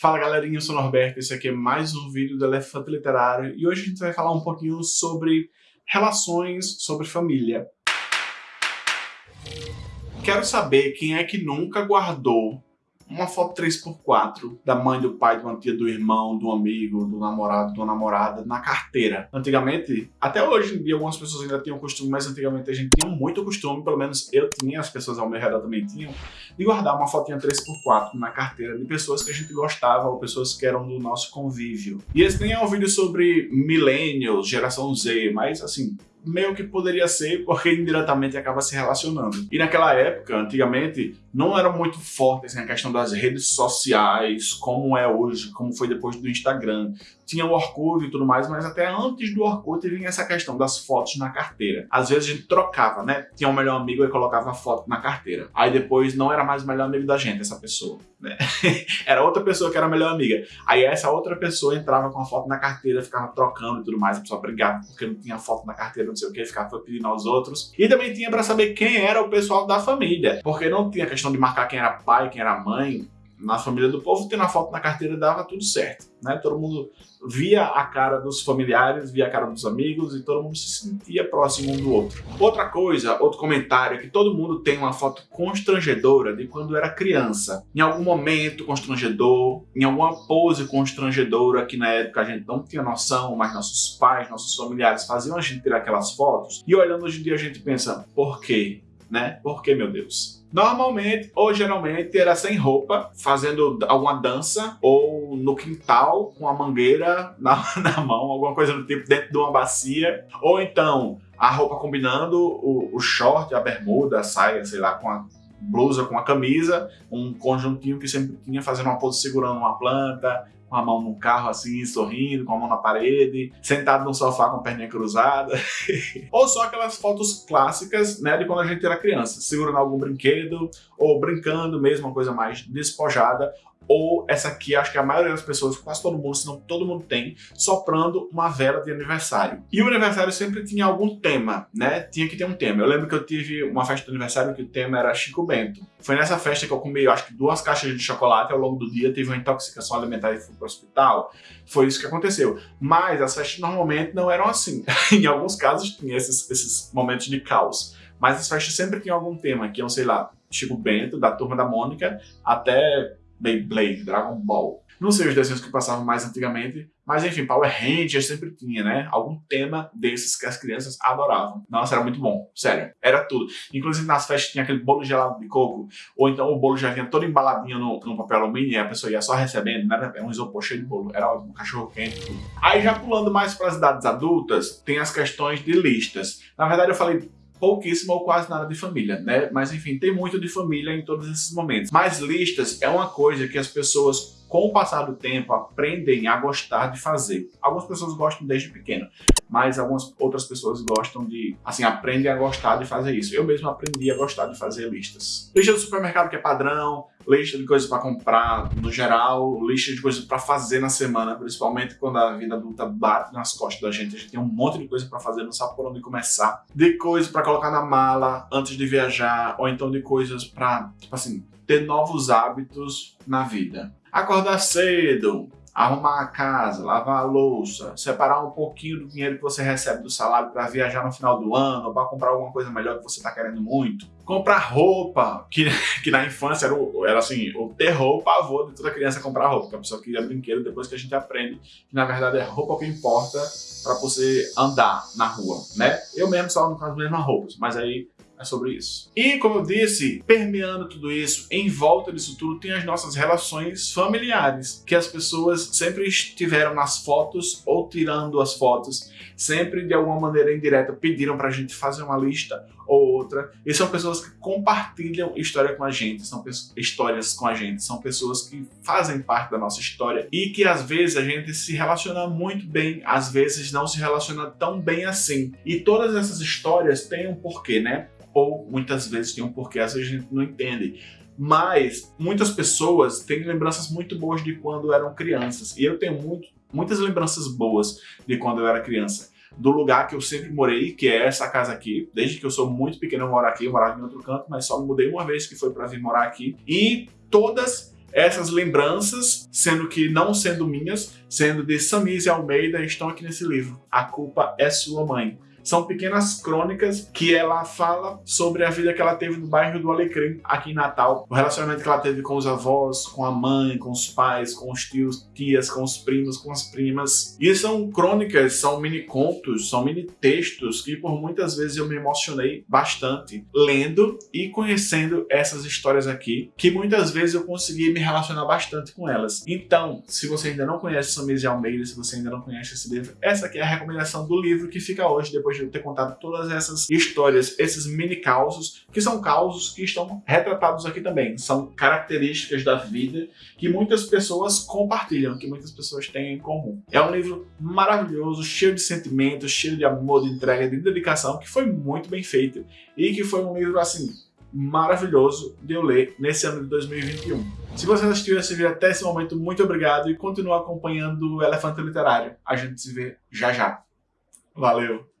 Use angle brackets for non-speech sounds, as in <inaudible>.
Fala galerinha, eu sou o Norberto, esse aqui é mais um vídeo do Elefante Literário e hoje a gente vai falar um pouquinho sobre relações, sobre família. Quero saber quem é que nunca guardou uma foto 3x4 da mãe, do pai, de uma tia, do irmão, do amigo, do namorado, da namorada na carteira. Antigamente, até hoje em dia algumas pessoas ainda tinham costume, mas antigamente a gente tinha muito costume, pelo menos eu tinha, as pessoas ao meu redor também tinham, de guardar uma fotinha 3x4 na carteira de pessoas que a gente gostava ou pessoas que eram do nosso convívio. E esse nem é um vídeo sobre millennials, geração Z, mas assim, meio que poderia ser, porque indiretamente acaba se relacionando. E naquela época, antigamente, não era muito forte assim, a questão das redes sociais, como é hoje, como foi depois do Instagram. Tinha o Orkut e tudo mais, mas até antes do Orkut vinha essa questão das fotos na carteira. Às vezes a gente trocava, né? Tinha um melhor amigo e colocava a foto na carteira. Aí depois não era mais o melhor amigo da gente, essa pessoa. Né? <laughs> era outra pessoa que era a melhor amiga. Aí essa outra pessoa entrava com a foto na carteira, ficava trocando e tudo mais, a pessoa brigava porque não tinha foto na carteira, não sei o que, ficava pedindo aos outros. E também tinha para saber quem era o pessoal da família, porque não tinha questão de marcar quem era pai, quem era mãe, na família do povo, tendo a foto na carteira dava tudo certo, né? Todo mundo via a cara dos familiares, via a cara dos amigos e todo mundo se sentia próximo um do outro. Outra coisa, outro comentário, é que todo mundo tem uma foto constrangedora de quando era criança. Em algum momento constrangedor, em alguma pose constrangedora que na época a gente não tinha noção, mas nossos pais, nossos familiares faziam a gente tirar aquelas fotos. E olhando hoje em dia a gente pensa, por quê? Né? Por que, meu Deus? Normalmente, ou geralmente, era sem roupa, fazendo alguma dança, ou no quintal, com a mangueira <laughs> na, na mão, alguma coisa do tipo, dentro de uma bacia. Ou então, a roupa combinando o, o short, a bermuda, a saia, sei lá, com a blusa, com a camisa, um conjuntinho que sempre tinha, fazendo uma pose segurando uma planta, com a mão no carro assim, sorrindo, com a mão na parede, sentado no sofá com a perninha cruzada. <laughs> ou só aquelas fotos clássicas, né, de quando a gente era criança, segurando algum brinquedo, ou brincando mesmo, uma coisa mais despojada, ou essa aqui, acho que a maioria das pessoas, quase todo mundo, se não todo mundo tem, soprando uma vela de aniversário. E o aniversário sempre tinha algum tema, né? Tinha que ter um tema. Eu lembro que eu tive uma festa de aniversário que o tema era Chico Bento. Foi nessa festa que eu comi, eu acho que duas caixas de chocolate ao longo do dia, tive uma intoxicação alimentar e fui para o hospital. Foi isso que aconteceu. Mas as festas normalmente não eram assim. <laughs> em alguns casos tinha esses, esses momentos de caos. Mas as festas sempre tinham algum tema, que iam, sei lá, Chico Bento, da Turma da Mônica, até Beyblade, Dragon Ball. Não sei os desenhos que passavam mais antigamente, mas enfim, Power Rangers sempre tinha, né? Algum tema desses que as crianças adoravam. Nossa, era muito bom, sério. Era tudo. Inclusive nas festas tinha aquele bolo gelado de coco, ou então o bolo já vinha todo embaladinho no, no papel alumínio e a pessoa ia só recebendo, né? Era um isopor cheio de bolo. Era ótimo, um cachorro quente, tudo. Aí já pulando mais para as idades adultas, tem as questões de listas. Na verdade eu falei pouquíssimo ou quase nada de família, né? Mas enfim, tem muito de família em todos esses momentos. Mas listas é uma coisa que as pessoas com o passar do tempo, aprendem a gostar de fazer. Algumas pessoas gostam desde pequeno, mas algumas outras pessoas gostam de, assim, aprendem a gostar de fazer isso. Eu mesmo aprendi a gostar de fazer listas. Lista do supermercado que é padrão, lista de coisas para comprar no geral, lista de coisas para fazer na semana, principalmente quando a vida adulta bate nas costas da gente. A gente tem um monte de coisa para fazer, não sabe por onde começar. De coisas para colocar na mala antes de viajar, ou então de coisas para, tipo assim, ter novos hábitos na vida. Acordar cedo, arrumar a casa, lavar a louça, separar um pouquinho do dinheiro que você recebe do salário para viajar no final do ano, para comprar alguma coisa melhor que você está querendo muito. Comprar roupa, que, <laughs> que na infância era, o, era assim, o terror, o pavor de toda criança comprar roupa, porque a pessoa queria brinquedo depois que a gente aprende que na verdade é roupa que importa para você andar na rua, né? Eu mesmo só não faço as mesmas roupas, mas aí é sobre isso. E, como eu disse, permeando tudo isso, em volta disso tudo tem as nossas relações familiares, que as pessoas sempre estiveram nas fotos ou tirando as fotos, sempre de alguma maneira indireta pediram pra gente fazer uma lista ou outra, e são pessoas que compartilham história com a gente, são histórias com a gente, são pessoas que fazem parte da nossa história e que às vezes a gente se relaciona muito bem, às vezes não se relaciona tão bem assim. E todas essas histórias têm um porquê, né? ou muitas vezes tem um porquê, às vezes a gente não entende. Mas muitas pessoas têm lembranças muito boas de quando eram crianças. E eu tenho muito, muitas lembranças boas de quando eu era criança. Do lugar que eu sempre morei, que é essa casa aqui. Desde que eu sou muito pequeno eu moro aqui, eu morava em outro canto, mas só mudei uma vez que foi para vir morar aqui. E todas essas lembranças, sendo que não sendo minhas, sendo de Samise Almeida, estão aqui nesse livro. A culpa é sua mãe. São pequenas crônicas que ela fala sobre a vida que ela teve no bairro do Alecrim, aqui em Natal. O relacionamento que ela teve com os avós, com a mãe, com os pais, com os tios, tias, com os primos, com as primas. E são crônicas, são mini contos, são mini textos que por muitas vezes eu me emocionei bastante lendo e conhecendo essas histórias aqui, que muitas vezes eu consegui me relacionar bastante com elas. Então, se você ainda não conhece Samir de Almeida, se você ainda não conhece esse livro, essa aqui é a recomendação do livro que fica hoje, depois de eu ter contado todas essas histórias, esses mini causos, que são causos que estão retratados aqui também. São características da vida que muitas pessoas compartilham, que muitas pessoas têm em comum. É um livro maravilhoso, cheio de sentimentos, cheio de amor, de entrega, de dedicação, que foi muito bem feito e que foi um livro, assim, maravilhoso de eu ler nesse ano de 2021. Se você assistiu esse vídeo até esse momento, muito obrigado e continue acompanhando o Elefante Literário. A gente se vê já já. Valeu!